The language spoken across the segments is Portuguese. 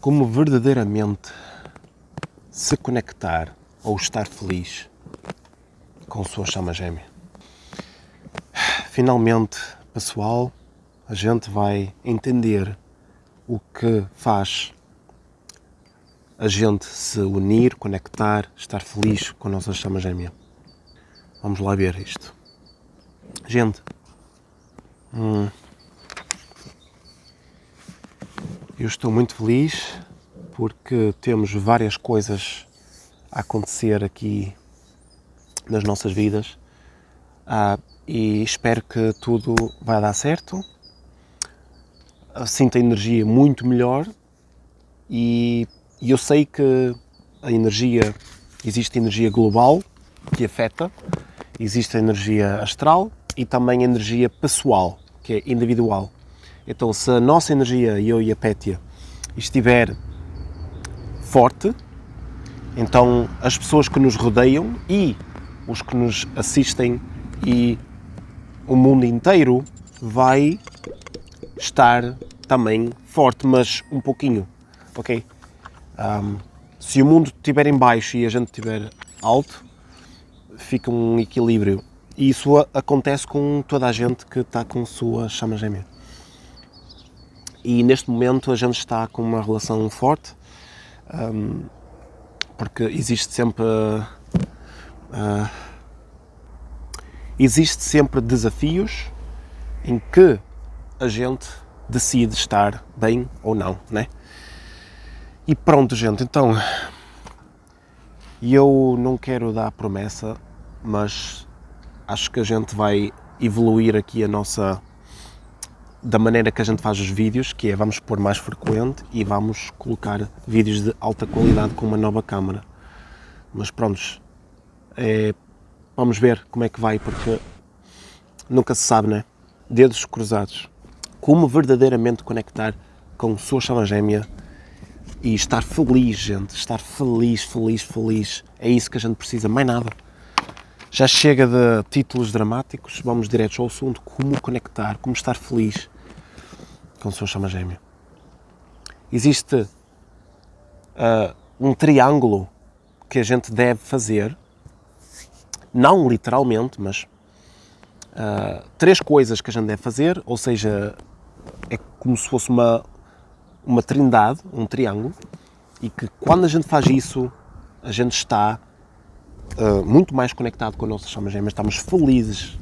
como verdadeiramente se conectar ou estar feliz com sua chama gêmea. Finalmente, pessoal, a gente vai entender o que faz a gente se unir, conectar, estar feliz com a nossa chama gêmea. Vamos lá ver isto. Gente, hum, eu estou muito feliz porque temos várias coisas a acontecer aqui nas nossas vidas ah, e espero que tudo vai dar certo. Sinto a energia muito melhor e e eu sei que a energia, existe energia global que afeta, existe a energia astral e também a energia pessoal, que é individual. Então, se a nossa energia, eu e a Pétia, estiver forte, então as pessoas que nos rodeiam e os que nos assistem e o mundo inteiro vai estar também forte, mas um pouquinho, ok? Um, se o mundo estiver em baixo e a gente estiver alto, fica um equilíbrio. E isso acontece com toda a gente que está com sua chama gêmea. E neste momento a gente está com uma relação forte, um, porque existe sempre. Uh, existe sempre desafios em que a gente decide estar bem ou não, né? E pronto, gente, então eu não quero dar promessa, mas acho que a gente vai evoluir aqui a nossa da maneira que a gente faz os vídeos, que é vamos pôr mais frequente e vamos colocar vídeos de alta qualidade com uma nova câmera. Mas prontos, é, vamos ver como é que vai, porque nunca se sabe, né? Dedos cruzados. Como verdadeiramente conectar com sua chama gêmea e estar feliz, gente, estar feliz, feliz, feliz. É isso que a gente precisa, mais nada. Já chega de títulos dramáticos, vamos direto ao assunto, como conectar, como estar feliz com a sua chama gêmea. Existe uh, um triângulo que a gente deve fazer, não literalmente, mas uh, três coisas que a gente deve fazer, ou seja, é como se fosse uma, uma trindade, um triângulo, e que quando a gente faz isso, a gente está uh, muito mais conectado com a nossa chama gêmea, estamos felizes.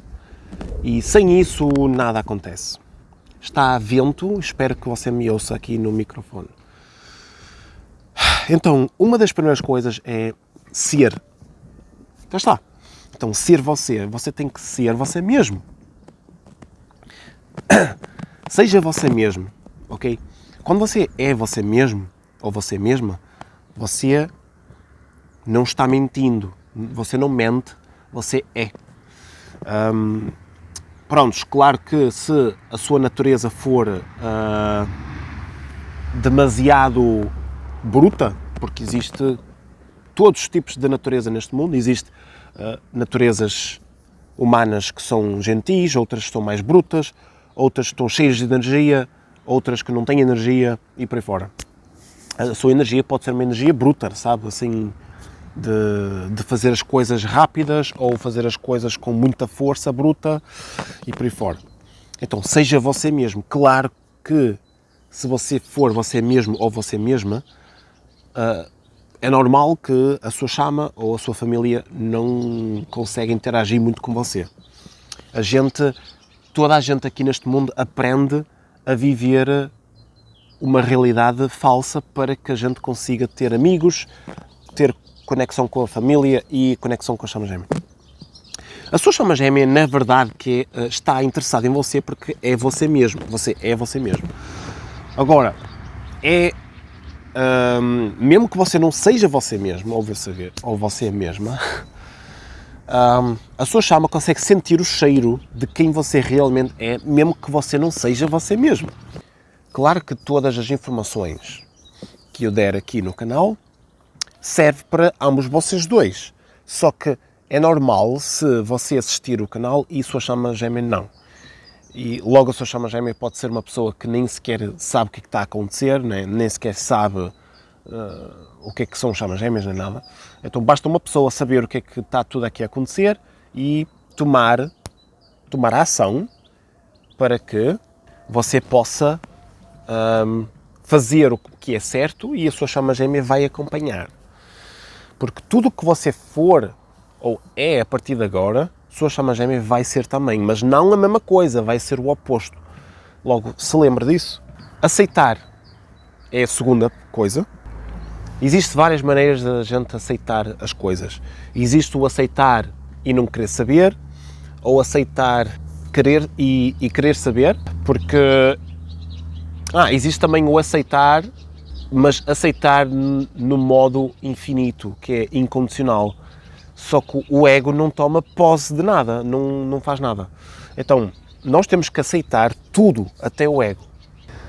E sem isso nada acontece. Está a vento, espero que você me ouça aqui no microfone. Então, uma das primeiras coisas é ser. Já está. Então, ser você. Você tem que ser você mesmo. Seja você mesmo, ok? Quando você é você mesmo ou você mesma, você não está mentindo, você não mente, você é. Um, prontos, claro que se a sua natureza for uh, demasiado bruta, porque existe todos os tipos de natureza neste mundo, existe uh, naturezas humanas que são gentis, outras que são mais brutas, outras que estão cheias de energia, outras que não têm energia e por aí fora. A sua energia pode ser uma energia bruta, sabe? Assim, de, de fazer as coisas rápidas ou fazer as coisas com muita força bruta e por aí fora. Então, seja você mesmo. Claro que se você for você mesmo ou você mesma, uh, é normal que a sua chama ou a sua família não consegue interagir muito com você. A gente, toda a gente aqui neste mundo aprende a viver uma realidade falsa para que a gente consiga ter amigos, ter conexão com a família e conexão com a chama gêmea. A sua chama gêmea, na verdade, que é, está interessada em você porque é você mesmo. Você é você mesmo. Agora, é um, mesmo que você não seja você mesmo ou você, ou você mesma, um, a sua chama consegue sentir o cheiro de quem você realmente é, mesmo que você não seja você mesmo. Claro que todas as informações que eu der aqui no canal serve para ambos vocês dois. Só que é normal se você assistir o canal e sua chama gêmea não. e logo a sua chama gêmea pode ser uma pessoa que nem sequer sabe o que, é está a acontecer, nem, nem sequer sabe uh, o que é que são chamas gêmeas, nem nada. Então basta uma pessoa saber o que é que está tudo aqui a acontecer e tomar, tomar a ação para que você possa um, fazer o que é certo e a sua chama gêmea vai acompanhar. Porque tudo o que você for ou é a partir de agora, sua chama gêmea vai ser também, mas não a mesma coisa, vai ser o oposto. Logo, se lembra disso? Aceitar é a segunda coisa. Existem várias maneiras de a gente aceitar as coisas. Existe o aceitar e não querer saber, ou aceitar querer e, e querer saber, porque ah, existe também o aceitar, mas aceitar no modo infinito, que é incondicional. Só que o ego não toma posse de nada, não, não faz nada. Então, nós temos que aceitar tudo, até o ego.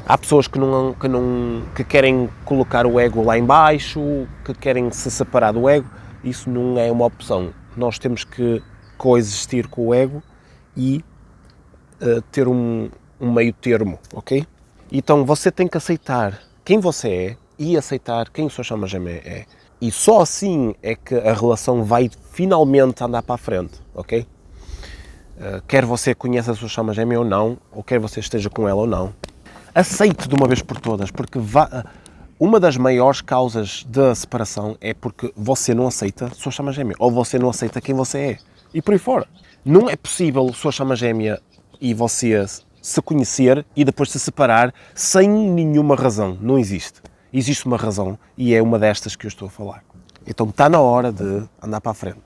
Há pessoas que, não, que, não, que querem colocar o ego lá embaixo, que querem se separar do ego. Isso não é uma opção. Nós temos que coexistir com o ego e uh, ter um, um meio termo, ok? Então você tem que aceitar quem você é e aceitar quem o seu chama gêmea é. E só assim é que a relação vai finalmente andar para a frente, ok? Uh, quer você conheça a sua chama gêmea ou não, ou quer você esteja com ela ou não, aceite de uma vez por todas, porque uma das maiores causas da separação é porque você não aceita a sua chama gêmea, ou você não aceita quem você é, e por aí fora. Não é possível a sua chama gêmea e você se conhecer e depois se separar sem nenhuma razão. Não existe existe uma razão e é uma destas que eu estou a falar. Então está na hora de andar para a frente.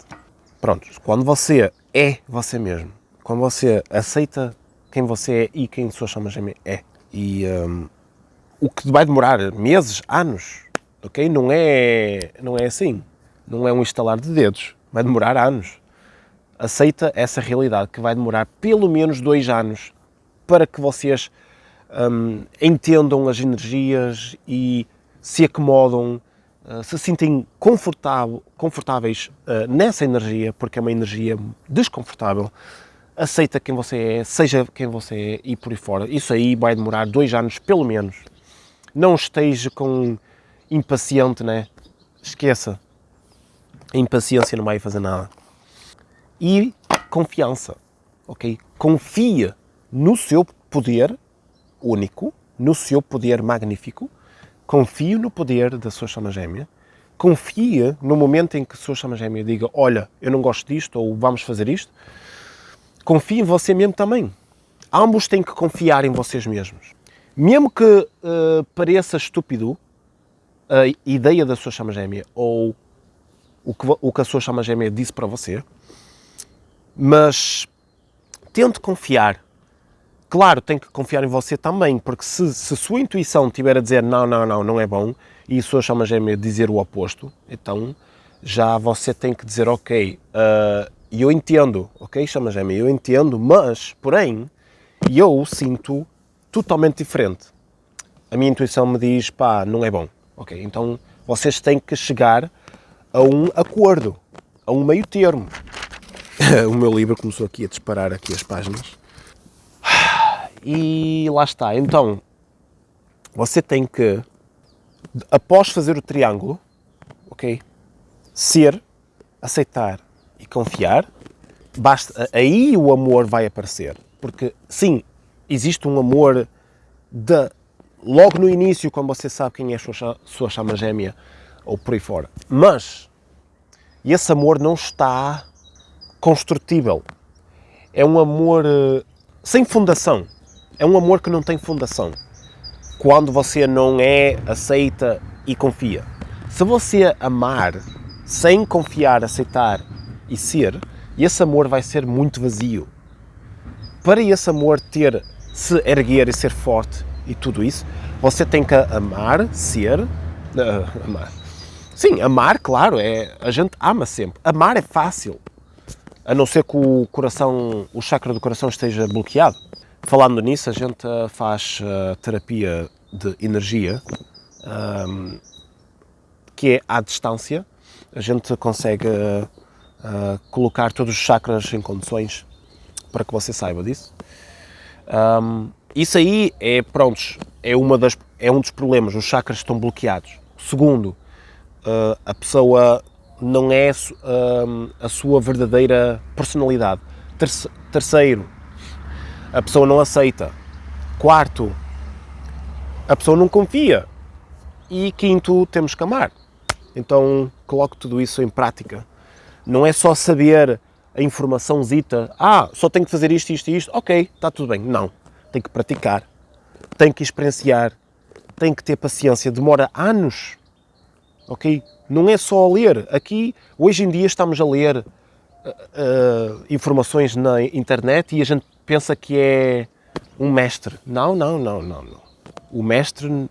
Pronto, quando você é você mesmo, quando você aceita quem você é e quem sua chama gêmea é, e um, o que vai demorar meses, anos, ok? Não é, não é assim, não é um instalar de dedos, vai demorar anos. Aceita essa realidade que vai demorar pelo menos dois anos para que vocês um, entendam as energias e se acomodam, uh, se sentem confortáveis uh, nessa energia, porque é uma energia desconfortável, aceita quem você é, seja quem você é e por aí fora. Isso aí vai demorar dois anos, pelo menos. Não esteja com impaciente, né? Esqueça. A impaciência não vai fazer nada. E confiança, ok? Confia no seu poder único, no seu poder magnífico, confio no poder da sua chama gêmea, confia no momento em que a sua chama gêmea diga olha, eu não gosto disto ou vamos fazer isto, confie em você mesmo também. Ambos têm que confiar em vocês mesmos. Mesmo que uh, pareça estúpido a ideia da sua chama gêmea ou o que, o que a sua chama gêmea disse para você, mas tente confiar Claro, tem que confiar em você também, porque se, se a sua intuição estiver a dizer não, não, não, não é bom, e a sua chama gêmea dizer o oposto, então já você tem que dizer, ok, uh, eu entendo, ok, chama gêmea, eu entendo, mas, porém, eu sinto totalmente diferente. A minha intuição me diz, pá, não é bom, ok, então vocês têm que chegar a um acordo, a um meio termo. o meu livro começou aqui a disparar aqui as páginas. E lá está. Então, você tem que, após fazer o triângulo, ok? Ser, aceitar e confiar, basta, aí o amor vai aparecer. Porque, sim, existe um amor de, logo no início, quando você sabe quem é a sua, sua chama gêmea, ou por aí fora. Mas, esse amor não está construtível. É um amor uh, sem fundação é um amor que não tem fundação. Quando você não é, aceita e confia. Se você amar sem confiar, aceitar e ser, esse amor vai ser muito vazio. Para esse amor ter, se erguer e ser forte e tudo isso, você tem que amar, ser, uh, amar. Sim, amar, claro, é, a gente ama sempre. Amar é fácil, a não ser que o coração, o chakra do coração esteja bloqueado. Falando nisso, a gente eh, faz uh, terapia de energia, ehm, que é à distância. A gente consegue uh, colocar todos os chakras em condições para que você saiba disso. Um, isso aí é, pronto, é, uma das, é um dos problemas, os chakras estão bloqueados. Segundo, a pessoa não é a sua verdadeira personalidade. Terceiro, a pessoa não aceita. Quarto, a pessoa não confia. E quinto, temos que amar. Então, coloque tudo isso em prática. Não é só saber a informação zita, ah, só tenho que fazer isto, isto e isto, ok, está tudo bem. Não, tem que praticar, tem que experienciar, tem que ter paciência, demora anos, ok? Não é só ler. Aqui, hoje em dia, estamos a ler uh, uh, informações na internet e a gente pensa que é um mestre. Não, não, não, não, não. O mestre,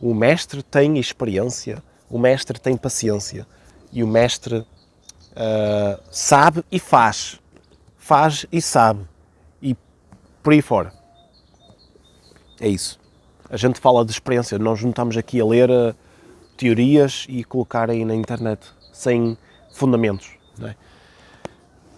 o mestre tem experiência, o mestre tem paciência e o mestre uh, sabe e faz. Faz e sabe. E por aí fora. É isso. A gente fala de experiência, nós não estamos aqui a ler uh, teorias e colocar aí na internet sem fundamentos. É?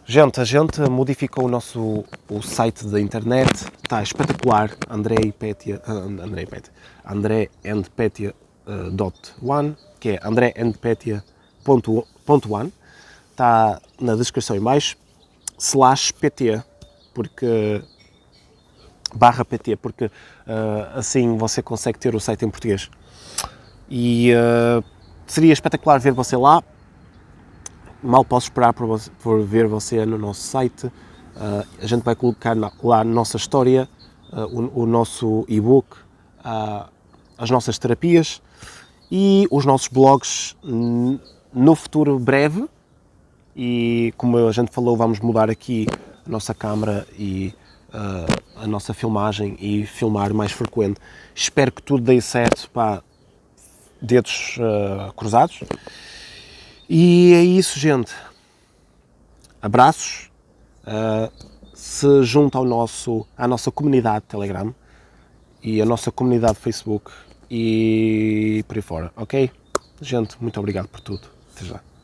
Gente, a gente modificou o nosso o site da internet, está espetacular, André e Petia, uh, André e Petia, André and Petia, uh, dot one, que é André and Petia ponto, ponto one está na descrição em baixo, slash PT, porque barra PT, porque uh, assim você consegue ter o site em português. E uh, seria espetacular ver você lá. Mal posso esperar por, por ver você no nosso site. Uh, a gente vai colocar na, lá a nossa história, o, o, nosso e-book, as nossas terapias e os nossos blogs no futuro breve e como a gente falou, vamos mudar aqui a nossa câmera e uh, a nossa filmagem e filmar mais frequente. Espero que tudo dê certo, pá, dedos uh, cruzados. E é isso, gente. Abraços. Uh, se junta ao nosso, à nossa comunidade Telegram e a nossa comunidade Facebook e por aí fora, ok? Gente, muito obrigado por tudo. Até já.